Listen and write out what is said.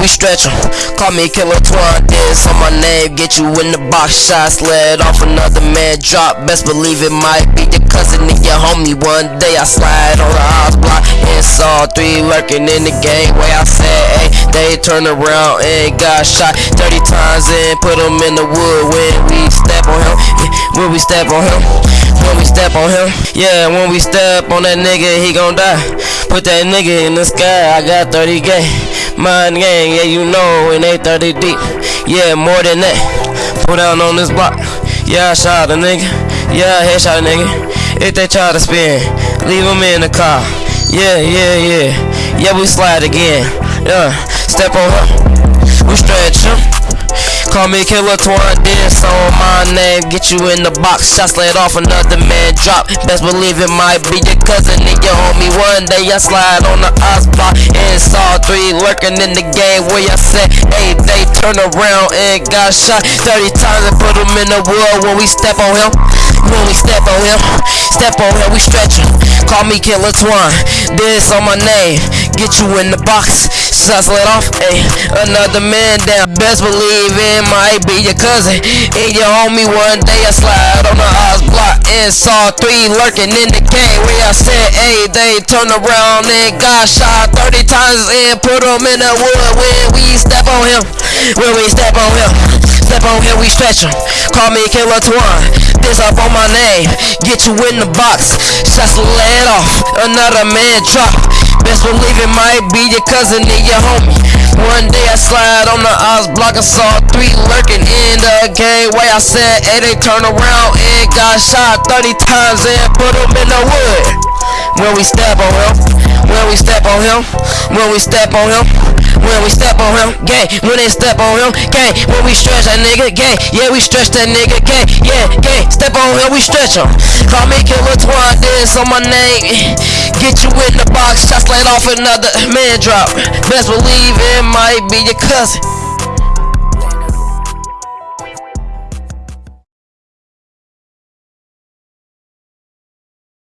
we stretch stretch 'em. Call me Killer Twan, this on my name. Get you in the box, shots let off another man drop. Best believe it might be your cousin and your homie. One day I slide on the house block and saw three lurking in the game. Way I said, hey, they turn around and got shot 30 times and put them in the wood when we step on him. When we step on him. When we step on him. Yeah, when we step on that nigga, he gon' die. Put that nigga in the sky, I got 30k. Mind gang, yeah, you know, it ain't 30 deep. Yeah, more than that. Put down on this block. Yeah, I shot a nigga. Yeah, I headshot a nigga. If they try to spin, leave him in the car. Yeah, yeah, yeah. Yeah, we slide again. Yeah, step on him. Him. Call me Killer Twan, this on my name. Get you in the box, shots laid off, another man drop. Best believe it might be your cousin and your homie. One day I slide on the ice block and saw three lurking in the game where I said, hey, they turn around and got shot 30 times and put them in the wood when we step on him. When we step on him, step on him, we stretch him. Call me Killer Twan, this on my name. Get you in the box, shots let off, hey, another man down. Best believe it might be your cousin and your homie. One day I slide on the house block and saw three lurking in the game where I said, hey, they turn around and got shot 30 times and put them in the wood when we step on him. When we step on him, him, we stretch. Call me Killer Twan, this up on my name. Get you in the box, shots let off, another man drop. Best believe it might be your cousin and your homie. One day I slide on the odds block, I saw three lurking in the game. Way I said, hey, they turn around and got shot 30 times and put them in the wood. When we step oh, on him, when we step on him, when we step on him, when we step on him, gang, when they step on him, gang, when we stretch that nigga, gang, yeah, we stretch that nigga, gang, yeah, gang, step on him, we stretch him. Call me Killer Twan, this on my name. Get you in the box, shots laid off another man drop. Best believe it might be your cousin.